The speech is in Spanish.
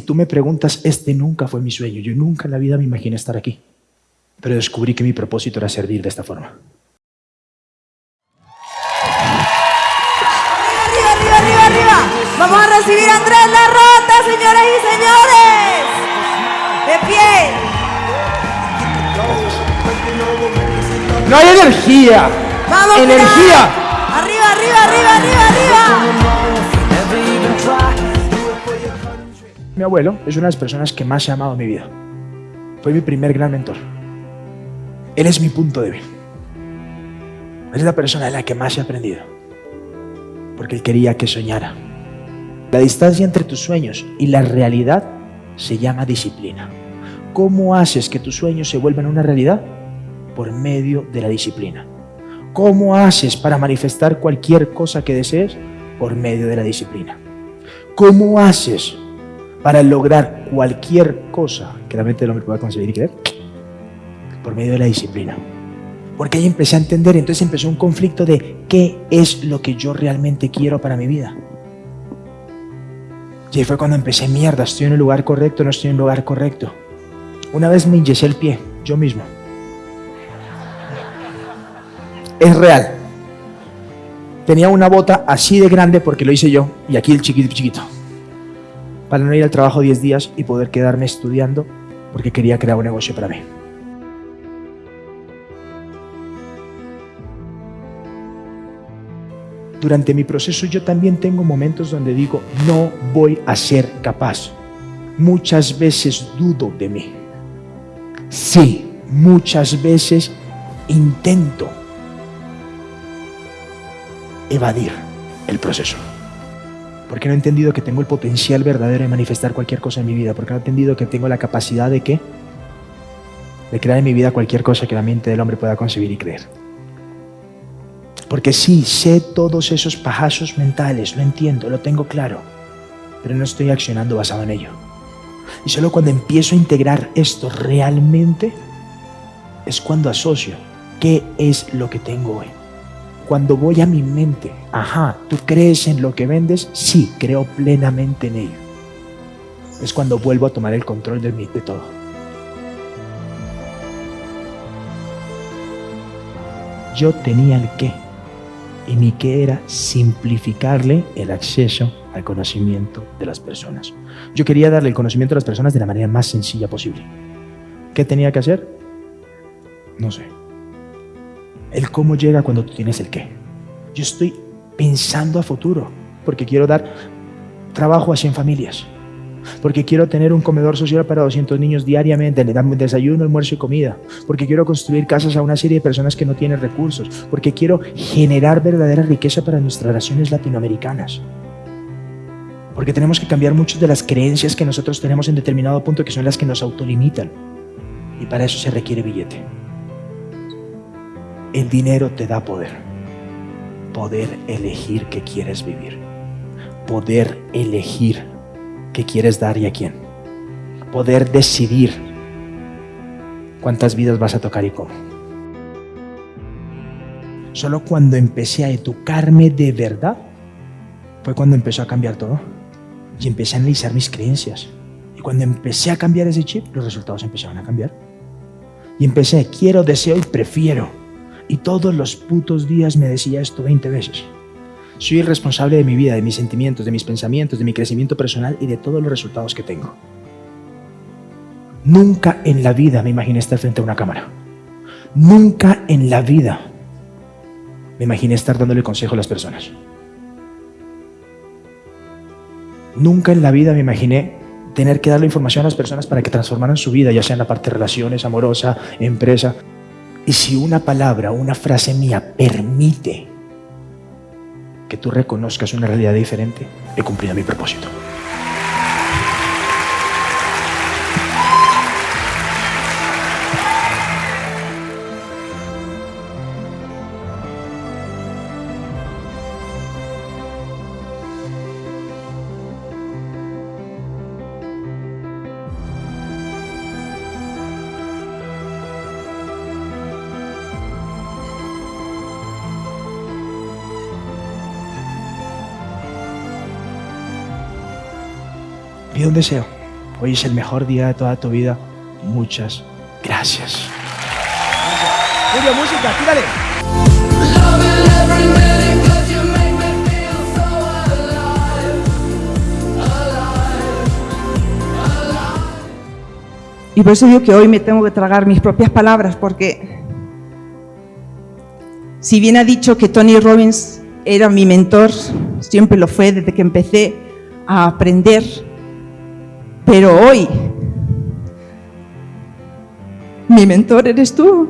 tú me preguntas, este nunca fue mi sueño. Yo nunca en la vida me imaginé estar aquí. Pero descubrí que mi propósito era servir de esta forma. Arriba, arriba, arriba, arriba. Vamos a recibir a Andrés Larrota, señoras y señores. De pie. No hay energía. Vamos, energía. Arriba, arriba, arriba, arriba, arriba. Mi abuelo es una de las personas que más he amado en mi vida. Fue mi primer gran mentor. Él es mi punto débil. Él es la persona de la que más he aprendido. Porque él quería que soñara. La distancia entre tus sueños y la realidad se llama disciplina. ¿Cómo haces que tus sueños se vuelvan una realidad? Por medio de la disciplina. ¿Cómo haces para manifestar cualquier cosa que desees? Por medio de la disciplina. ¿Cómo haces para lograr cualquier cosa que la mente del hombre pueda conseguir y creer? Por medio de la disciplina. Porque ahí empecé a entender, entonces empezó un conflicto de qué es lo que yo realmente quiero para mi vida. Y ahí fue cuando empecé, mierda, estoy en el lugar correcto, no estoy en el lugar correcto. Una vez me inyecé el pie, yo mismo. Es real. Tenía una bota así de grande porque lo hice yo, y aquí el chiquito chiquito. Para no ir al trabajo 10 días y poder quedarme estudiando porque quería crear un negocio para mí. Durante mi proceso yo también tengo momentos donde digo, no voy a ser capaz. Muchas veces dudo de mí. Sí, muchas veces intento evadir el proceso. Porque no he entendido que tengo el potencial verdadero de manifestar cualquier cosa en mi vida. Porque no he entendido que tengo la capacidad de qué? De crear en mi vida cualquier cosa que la mente del hombre pueda concebir y creer. Porque sí, sé todos esos pajazos mentales, lo entiendo, lo tengo claro. Pero no estoy accionando basado en ello. Y solo cuando empiezo a integrar esto realmente es cuando asocio qué es lo que tengo hoy. Cuando voy a mi mente, ajá, ¿tú crees en lo que vendes? Sí, creo plenamente en ello. Es cuando vuelvo a tomar el control de, mí, de todo. Yo tenía el qué. Y mi qué era simplificarle el acceso al conocimiento de las personas. Yo quería darle el conocimiento a las personas de la manera más sencilla posible. ¿Qué tenía que hacer? No sé. El cómo llega cuando tú tienes el qué. Yo estoy pensando a futuro porque quiero dar trabajo a 100 familias. Porque quiero tener un comedor social para 200 niños diariamente, le dan desayuno, almuerzo y comida. Porque quiero construir casas a una serie de personas que no tienen recursos. Porque quiero generar verdadera riqueza para nuestras naciones latinoamericanas. Porque tenemos que cambiar muchas de las creencias que nosotros tenemos en determinado punto que son las que nos autolimitan. Y para eso se requiere billete. El dinero te da poder. Poder elegir qué quieres vivir. Poder elegir qué quieres dar y a quién. Poder decidir cuántas vidas vas a tocar y cómo. Solo cuando empecé a educarme de verdad fue cuando empezó a cambiar todo. Y empecé a analizar mis creencias. Y cuando empecé a cambiar ese chip, los resultados empezaron a cambiar. Y empecé, quiero, deseo y prefiero. Y todos los putos días me decía esto 20 veces. Soy responsable de mi vida, de mis sentimientos, de mis pensamientos, de mi crecimiento personal y de todos los resultados que tengo. Nunca en la vida me imaginé estar frente a una cámara. Nunca en la vida me imaginé estar dándole consejo a las personas. Nunca en la vida me imaginé tener que darle información a las personas para que transformaran su vida, ya sea en la parte de relaciones, amorosa, empresa. Y si una palabra, una frase mía permite que tú reconozcas una realidad diferente, he cumplido mi propósito. Pido un deseo. Hoy es el mejor día de toda tu vida. Muchas gracias. Julio, música, tírale. Y por eso digo que hoy me tengo que tragar mis propias palabras, porque si bien ha dicho que Tony Robbins era mi mentor, siempre lo fue desde que empecé a aprender, pero hoy mi mentor eres tú.